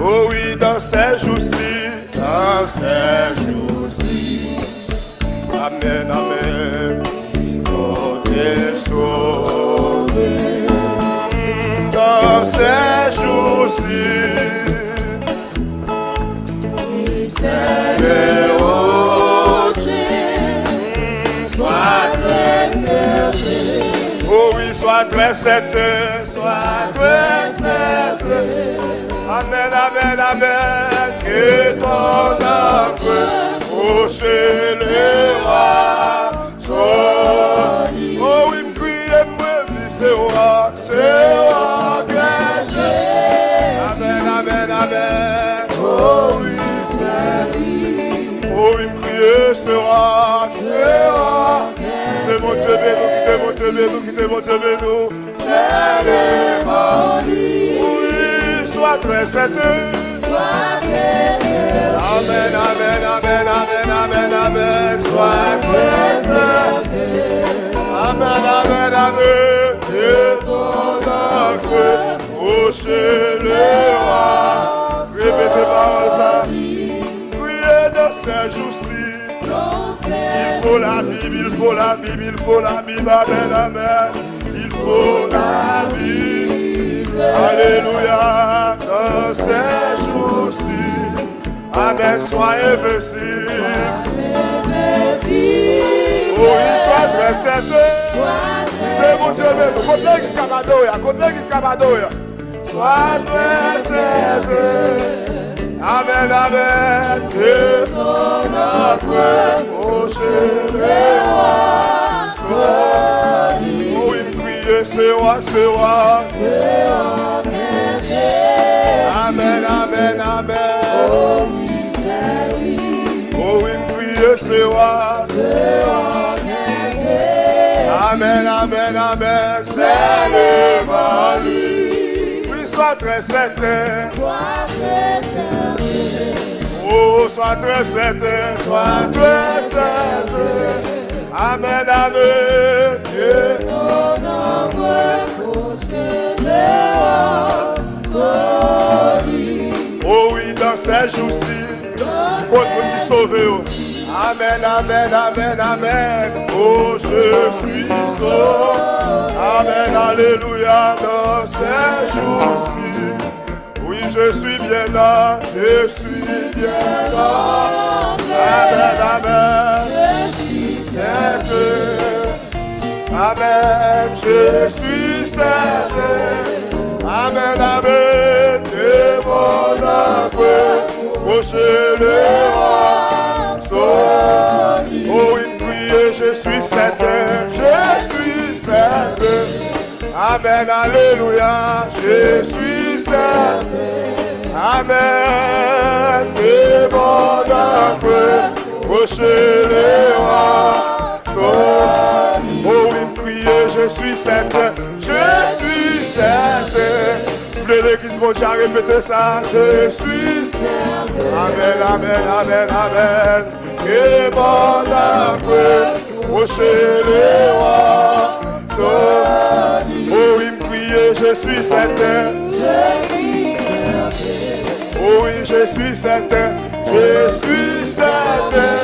Oh oui, dans ces très. Oh oui, sois très certain, sois très certain. Amen, amen, amen, que ton âme quittez mon Dieu, bénou, quittez mon Dieu, bénou. C'est le Oui, sois très certain. Amen, amen, amen, amen, amen, amen. Sois très certain. Amen, amen, amen. Que ton acte prochainera. Répétez par ça. Priez dans ces jours-ci. Il faut la Bible, il faut la Bible, il faut la Bible, amen, amen. Il faut la Bible, alléluia, dans ces jours-ci. Amen, soyez il soit très certain. Mais mon Dieu, mais nous, côté l'église Cabadoya, côté l'église Cabadoya. Sois très Amen, amen. Que ton âme prochainera soit Oh, me crie, c'est roi, c'est roi. Amen, amen, amen. Oh, il me crie, c'est roi. Amen, amen, amen. C'est le mari. Oui, sois très certain. Oh, sois très certain, sois très certain. Amen, amen. Que ton Oh oui, dans ces jours-ci, il faut nous sauver. Oh. Amen, amen, amen, amen. Oh, je suis sauvé. Amen, alléluia, dans ces jours-ci. Oui, je suis bien là, je suis bien là. Amen, amen. Certain. Amen, je suis certain. Amen, amen. Que mon âme prochainera Amen, alléluia, je suis certain. Amen, que mon âme prochainera soit. Oh oui, priez, je suis certain, je suis certain. Voulez l'église mon Dieu, répétez ça, je suis certain. Amen, amen, amen, amen. Mon âme prochainera soit. Oh oui, je suis certain. Oh oui, je suis certain, je suis certain.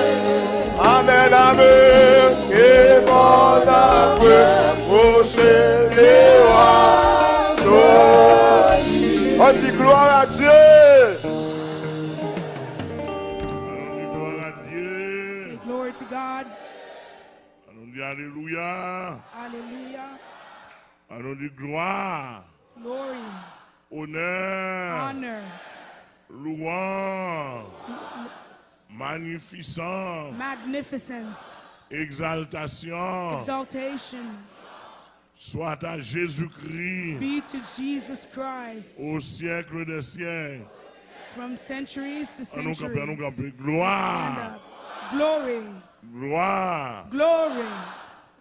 Amen, amen. Et mon âme prochainera. On dit gloire à Dieu. Allons gloire à Dieu. Say glory to God. Dire Alléluia. Allons dire gloire, Glory, honneur, honor, louange, magnificence, magnificence, exaltation, exaltation. Soit à Jésus-Christ. Be to Jesus Christ. Au siècle des siècles. from centuries to nous camper, nous centuries. Gloire. Glory, gloire, glory,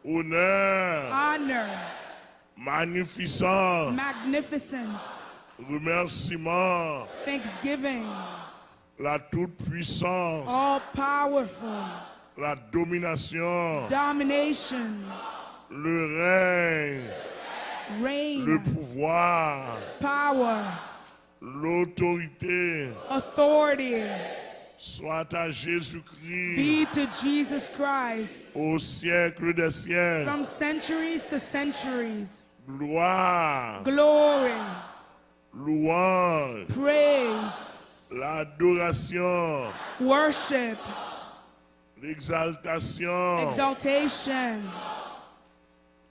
honneur, honor, magnificence, magnificence, remerciement, thanksgiving, la toute-puissance, all powerful, la domination, domination, le règne, le reign, pouvoir, power, l'autorité. Authority soit à Jésus-Christ. Be to Jesus Christ. Au siècle des siècles. from centuries to centuries. Gloire, Glory, louange, praise, l'adoration, worship, l'exaltation, exaltation,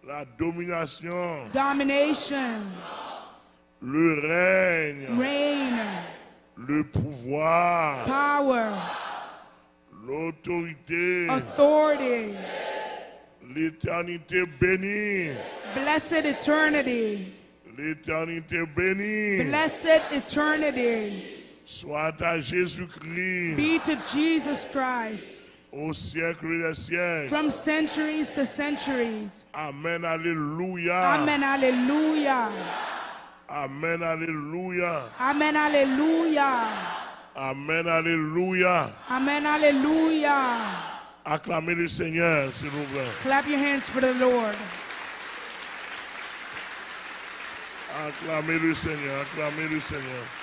la domination, domination, le règne, reign, le pouvoir, power, l'autorité, authority, l'éternité bénie, blessed eternity, l'éternité bénie, blessed eternity. Soit à Jésus-Christ. Be to Jesus Christ. Au siècle des siècles. from centuries to centuries. Amen, alléluia. Amen, hallelujah. Amen, alléluia. Amen, hallelujah. Amen, alléluia. Amen, hallelujah. Acclamez le Seigneur, s'il vous plaît. Clap your hands for the Lord. Acclamez le Seigneur, acclamez le Seigneur.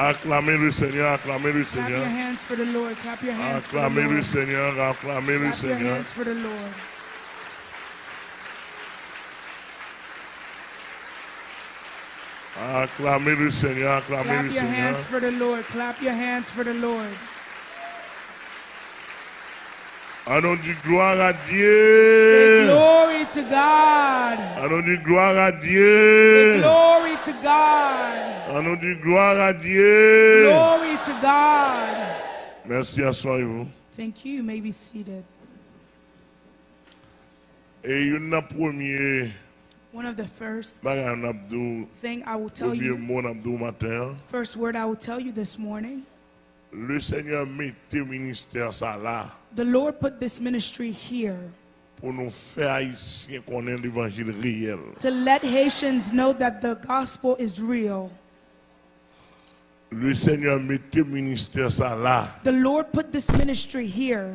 Acclamez le Seigneur, acclamez le Seigneur. hands for the Lord. Clap your hands for the Acclamez le Lord. Seigneur, acclamez le Seigneur. Acclamez le Seigneur, acclamez Clap le your Seigneur. hands for the Lord. Clap your hands for the Lord. Allons dit gloire à Say Dieu. glory to God. Allons dit gloire à Dieu. Glory to God. Allons dit gloire à Dieu. Glory to God. Merci, asseyez-vous. Thank you. You may be seated. Et une première One of the first thing I will tell you, first word I will tell you this morning. Le Seigneur mette ministère ça là The Lord put this ministry here pour nous faire haïtiens connaître l'évangile réel. to let Haitians know that the gospel is real. Le Seigneur mette ministère ça là The Lord put this ministry here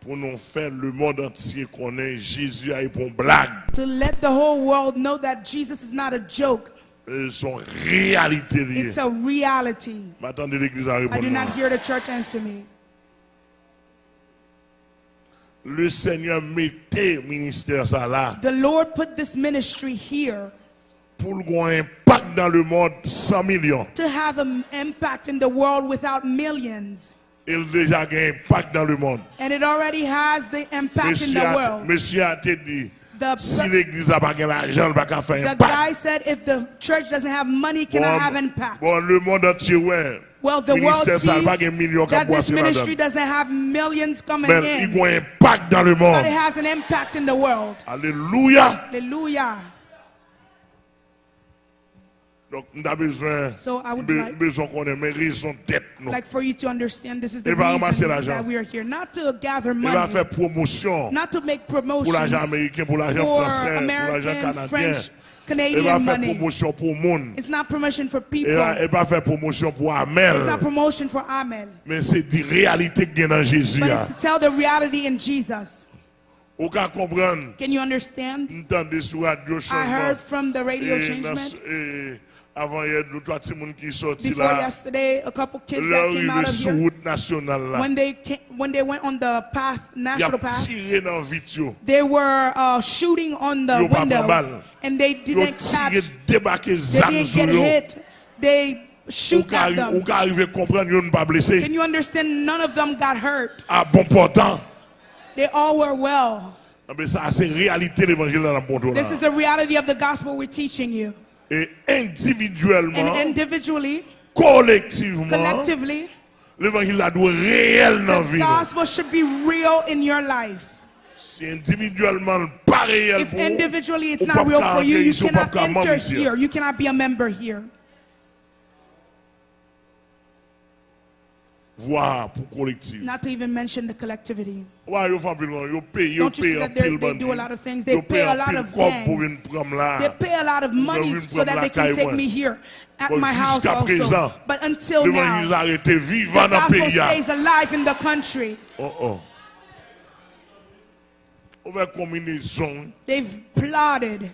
pour nous faire le monde entier connaître Jésus a une blague. to let the whole world know that Jesus is not a joke. Euh, Son réalité. It's a reality. I do not hear the church answer me. Le Seigneur mette ministère ça là. The Lord put this ministry here. Pour Pou l'gon impact dans le monde 100 millions. To have an impact in the world without millions. Il deja gen impact dans le monde. And it already has the impact Monsieur in the world. Monsieur a te dit. The, si l'église n'a pas l'argent, elle ne va pas faire the guy said if the church doesn't have money, it cannot have impact. bon, le monde entier, ouais. Well, the world sees n'a pas de millions qui that this ministry doesn't have millions coming in, a un impact dans le but it has an impact in the world. Alléluia. Hallelujah. Donc, nous avons besoin, So I would be- like- besoin qu'on ait mes raisons d'être. Like for you to understand, this is the reason that we are here. Not to gather Il va money, faire promotion not to make pour l'argent américain, pour l'argent français, pour l'argent canadien. French, Il va Canadian faire money. promotion pour monde. It's not promotion for people. va faire promotion pour Amel. It's not promotion for Amen. Mais c'est des réalités qu'il y a dans Jésus. But là. it's to tell the reality in Jesus. Can you understand? I heard from the radio changement avant hier, nous trois petits monde qui sorti before là. yesterday, a couple kids that came out of sur here. route nationale là. When they came, when they went on the path, national path, tiré dans vidéo. they were uh, shooting on the Yo window, and they didn't tiré, catch. débarqué They didn't get hit. They shoot at ou them. ka arrive à comprendre yo ne pas blessé. Can you understand? None of them got hurt. À bon portant. They all were well. Ah, Mais ça c'est réalité l'évangile dans le bon tour là. This is the reality of the gospel we're teaching you. Et and individuellement, individually, collectivement, collectively, l'évangile doit réel dans la the vie. gospel should be real in your life. Si individuellement pas réel If pour individually it's not pas real for you, you cannot enter ici. here. You cannot be a member here. Voir pour collectif. Not to even mention the collectivity. Ouais, yo font pile, yo paye, yo you see paye en that they're- pile they do a lot of things? They pay a lot of cob gangs. pour une prendre là. They pay a lot of money so that they can take me here at my house also. But until now, the vivant dans le gospel stays alive in the country. Oh oh. On va combinaison, They've plotted.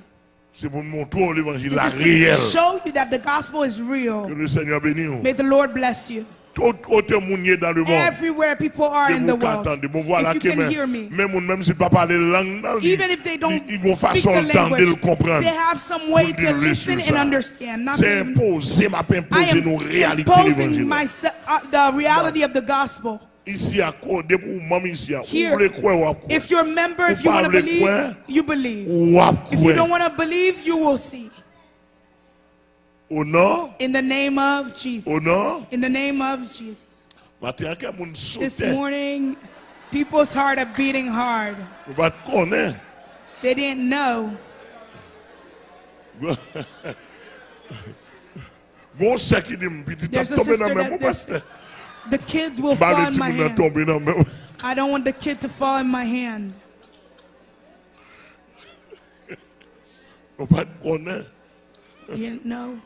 c'est pour montrer l'évangile là This is réel. to show you that the gospel is real. le Seigneur bénisse. vous. May the Lord bless you. Côté dans le monde. Everywhere people are in the world. attendre, bon voilà If you que can même, hear me. même même si pas parler langue, Even if they don't ils ont speak façon le comprendre. they have some way to listen and understand. Not C'est imposé, m'a imposé nos réalités l'évangile. uh, the reality of the gospel. Ici à côté pour maman ici, Here? If you're a member, if you want to believe, you believe. If you don't want to believe, you will see. Au nom, In the name of Jesus. au nom, In the name of Jesus. matin, quand moun This saute, morning, people's heart are beating hard. vous pas te connaître. They didn't know. Bon, c'est qui dit, petit, t'as There's a tombé dans sister le même that parce this, que the kids will bah, fall le in petit my moun a hand. tombé dans le même. I don't want the kid to fall in my hand. Vous pas te connaître. Didn't know?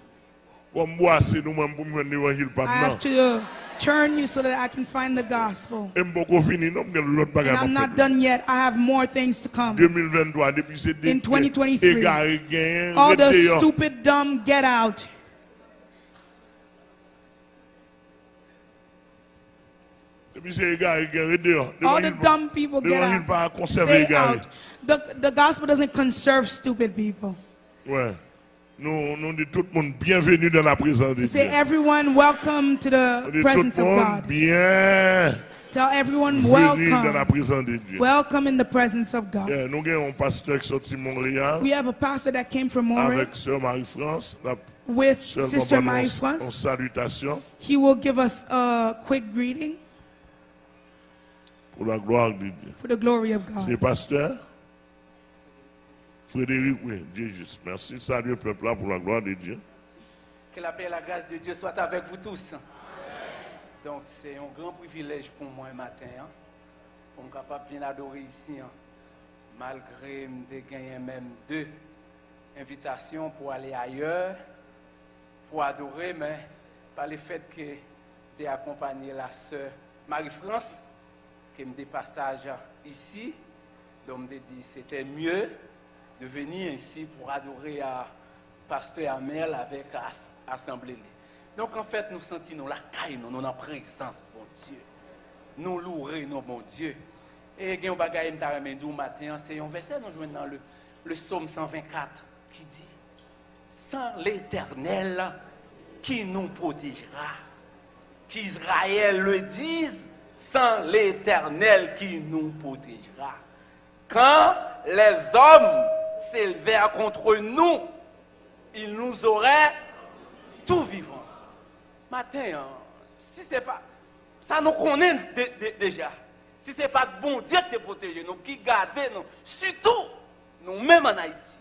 I have to uh, turn you so that I can find the gospel. Et m'boko fini, non, m'gen l'autre And I'm not done yet. I have more things to come. 2023, depuis c'est des In 2023, All the stupid, dumb, get out. Depuis c'est égaré, gain, rete yo. All the dumb people get out. Stay out. The, the gospel doesn't conserve stupid people. Ouais. Nous, nous dit tout le monde bienvenue dans la présence de Dieu. Say everyone welcome to the presence of monde God. Bien. Tell everyone welcome. Dans la présence de Dieu. Welcome in the presence of God. Yeah, nous avons un pasteur qui sorti de Montréal. We have a pastor that came from Montreal. Avec sœur Marie France. La with sœur Sister Marie France. En salutation. He will give us a quick greeting. Pour la gloire de Dieu. For the glory of God. C'est pasteur. Frédéric, oui, Dieu juste. Merci, salut le peuple pour la gloire de Dieu. Que la paix et la grâce de Dieu soient avec vous tous. Donc, c'est un grand privilège pour moi un matin, hein, pour me capable de bien adorer ici, hein, malgré me gagner même deux invitations pour aller ailleurs, pour adorer, mais par le fait que tu accompagné la sœur Marie-France, qui me dépassage ici, donc me dit c'était mieux de venir ici pour adorer à Pasteur Amel avec as- Assemblée. Donc en fait, nous sentons la caille, nous, nous en présence, bon Dieu. Nous louer, nos bon Dieu. Et il y a un bagage matin, c'est un verset nous dans le, le psaume 124 qui dit Sans l'Éternel qui nous protégera. Qu'Israël le dise, sans l'Éternel qui nous protégera. Quand les hommes s'élevèrent contre nous, ils nous auraient tout vivant. Matin, hein, si c'est pas. Ça nous connaît dé- dé- déjà. Si c'est pas de bon Dieu qui te protège, nous, qui garde nous, surtout nous-mêmes en Haïti,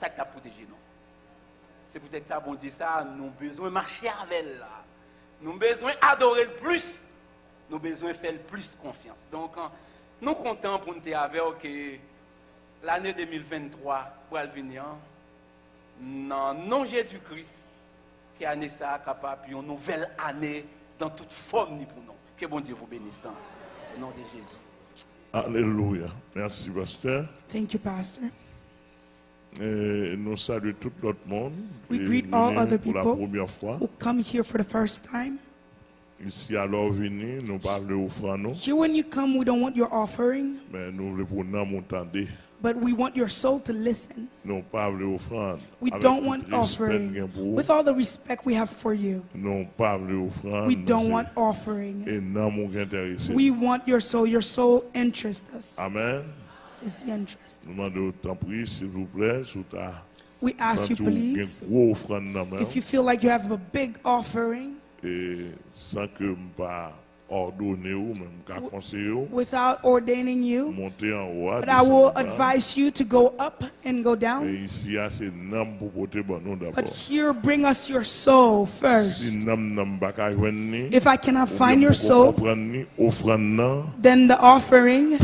ça qui t'a protégé nous. C'est peut-être ça, bon Dieu, ça, nous avons besoin de marcher avec elle. Nous avons besoin d'adorer le plus. Nous avons besoin de faire le plus confiance. Donc, hein, nous comptons pour nous avec que l'année 2023 pour venir, non, non Jésus-Christ, qui année ça capable, puis une nouvelle année dans toute forme ni pour nous. Que bon Dieu vous bénisse. hein, Au nom de Jésus. Alléluia. Merci, pasteur. Thank you, Pastor. Et nous saluons tout l'autre monde We greet all other pour la people première fois. who come here for the first time. Ici, alors, venu, nous parlons au franc, nous, Here, when you come, we don't want your offering, mais nous voulons pour nous m'entendre. But we want your soul to listen. Não parle. We don't want offering. With all the respect we have for you. Não parle offrande. We don't want offering. Et non mon intéressé. We want your soul. Your soul interests us. Amen. Is the interest. Nous demandons s'il vous plaît sous ta. We ask you please. If you feel like you have a big offering. Et sans que pas without ordaining you. But I will advise you to go up and go down. But here, bring us your soul first. If I cannot find your soul, then the offering